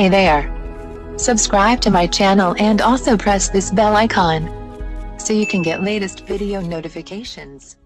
Hey there. Subscribe to my channel and also press this bell icon so you can get latest video notifications.